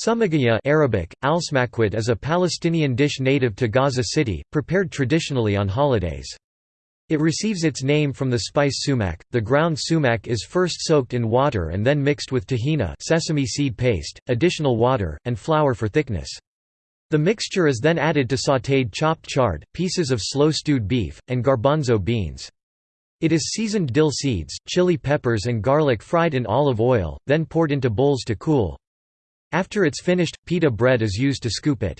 Sumagaya Arabic, alsmakwit is a Palestinian dish native to Gaza City, prepared traditionally on holidays. It receives its name from the spice sumac. The ground sumac is first soaked in water and then mixed with tahina sesame seed paste, additional water, and flour for thickness. The mixture is then added to sautéed chopped chard, pieces of slow stewed beef, and garbanzo beans. It is seasoned dill seeds, chili peppers and garlic fried in olive oil, then poured into bowls to cool. After it's finished, pita bread is used to scoop it.